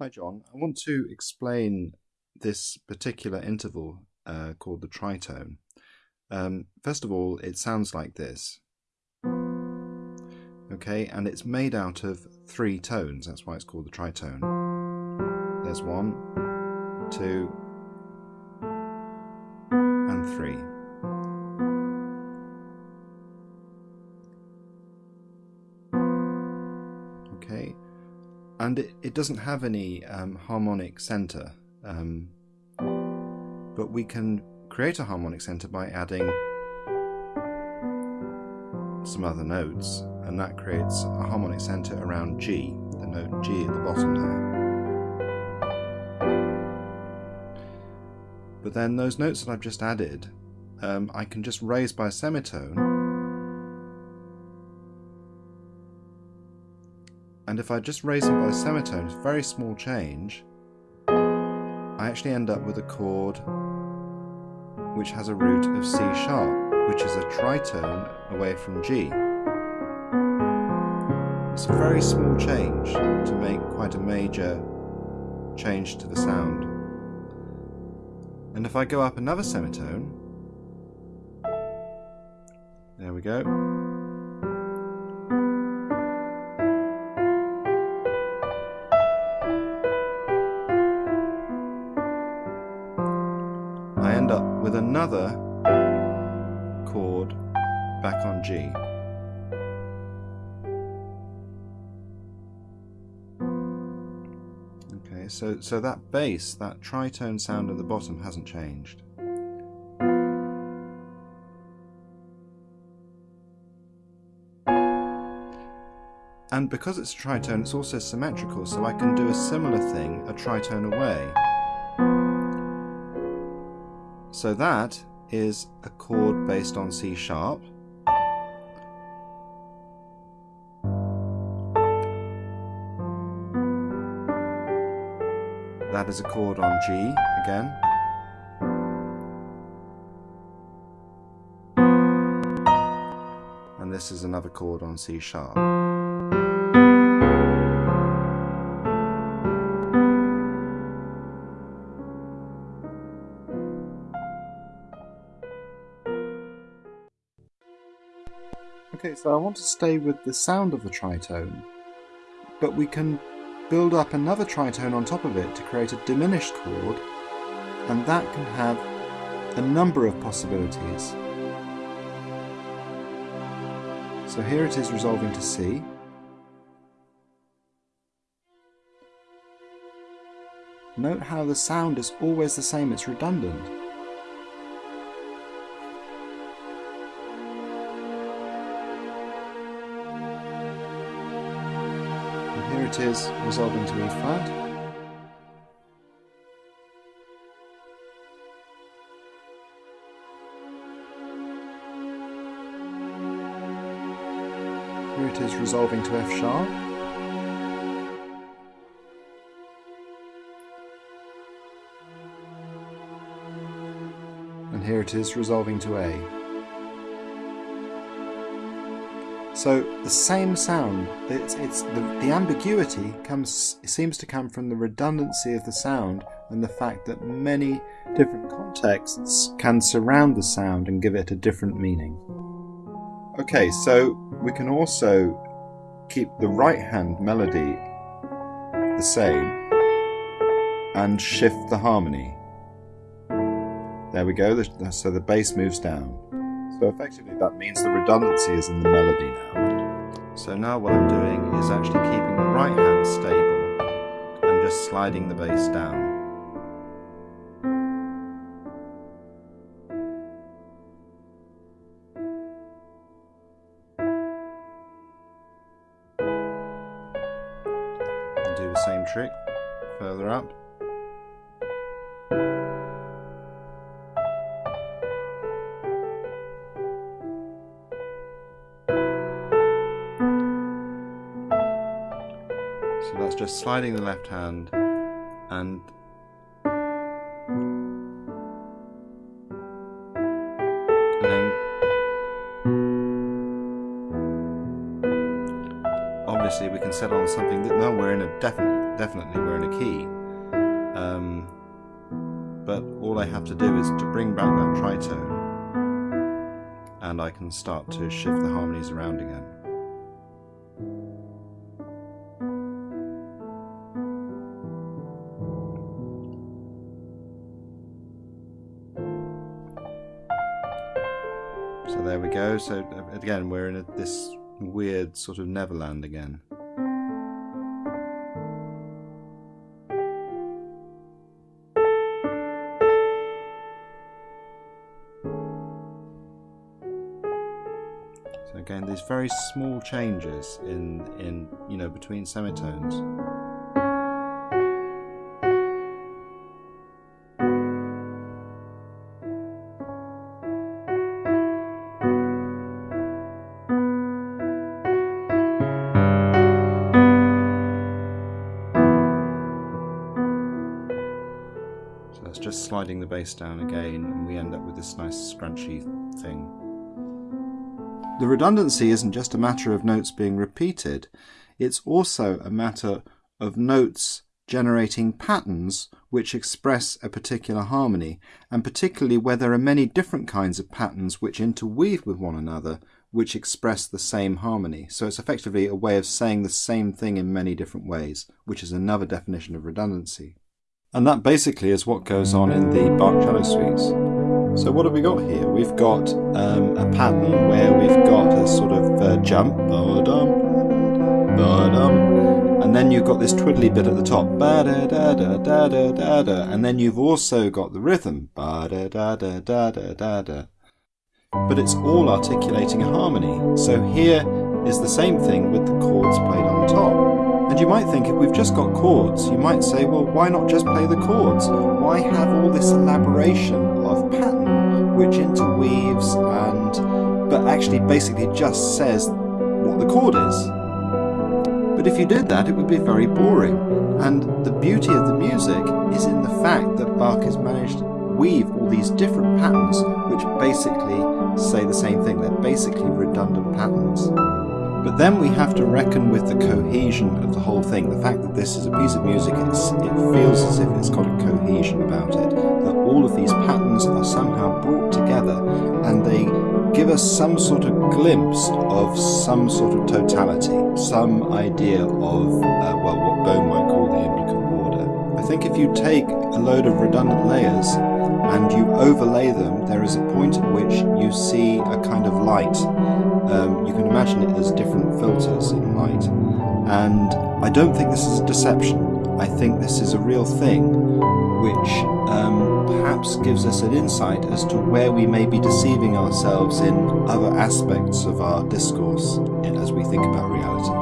Hi John, I want to explain this particular interval uh, called the tritone. Um, first of all, it sounds like this. Okay, and it's made out of three tones, that's why it's called the tritone. There's one, two, and three. And it, it doesn't have any um, harmonic center um, but we can create a harmonic center by adding some other notes and that creates a harmonic center around G, the note G at the bottom there. But then those notes that I've just added um, I can just raise by a semitone and if I just raise them by a semitone, a very small change, I actually end up with a chord which has a root of C sharp, which is a tritone away from G. It's a very small change to make quite a major change to the sound. And if I go up another semitone, there we go, end up with another chord back on G. Okay, so, so that bass, that tritone sound at the bottom hasn't changed. And because it's a tritone, it's also symmetrical, so I can do a similar thing a tritone away. So that is a chord based on C sharp. That is a chord on G again. And this is another chord on C sharp. Okay, so I want to stay with the sound of the tritone, but we can build up another tritone on top of it to create a diminished chord, and that can have a number of possibilities. So here it is resolving to C. Note how the sound is always the same, it's redundant. It is resolving to E flat. Here it is resolving to F sharp. And here it is resolving to A. So the same sound, it's, it's the, the ambiguity comes seems to come from the redundancy of the sound and the fact that many different contexts can surround the sound and give it a different meaning. Okay, so we can also keep the right hand melody the same and shift the harmony. There we go, so the bass moves down. So effectively that means the redundancy is in the melody now. So now what I'm doing is actually keeping the right hand stable and just sliding the bass down. And do the same trick further up. So that's just sliding the left hand and obviously we can set on something that now we're in a definite definitely we're in a key. Um, but all I have to do is to bring back that tritone and I can start to shift the harmonies around again. There we go. So again, we're in a, this weird sort of Neverland again. So again, these very small changes in, in you know, between semitones. That's just sliding the bass down again and we end up with this nice scrunchy thing. The redundancy isn't just a matter of notes being repeated, it's also a matter of notes generating patterns which express a particular harmony, and particularly where there are many different kinds of patterns which interweave with one another which express the same harmony. So it's effectively a way of saying the same thing in many different ways, which is another definition of redundancy. And that basically is what goes on in the Bach cello suites. So what have we got here? We've got um, a pattern where we've got a sort of uh, jump, and then you've got this twiddly bit at the top, and then you've also got the rhythm, but it's all articulating a harmony. So here is the same thing with the chords played on top. And you might think if we've just got chords, you might say, well, why not just play the chords? Why have all this elaboration of pattern which interweaves and, but actually basically just says what the chord is? But if you did that, it would be very boring. And the beauty of the music is in the fact that Bach has managed weave all these different patterns which basically say the same thing. They're basically redundant patterns. But then we have to reckon with the cohesion of the whole thing. The fact that this is a piece of music, it feels as if it's got a cohesion about it. That all of these patterns are somehow brought together and they give us some sort of glimpse of some sort of totality, some idea of, uh, well, what Bohm might call the implicate order. I think if you take a load of redundant layers and you overlay them, there is a point at which you see a kind of light. Um, you can imagine it as different filters in light. And I don't think this is a deception. I think this is a real thing which um, perhaps gives us an insight as to where we may be deceiving ourselves in other aspects of our discourse as we think about reality.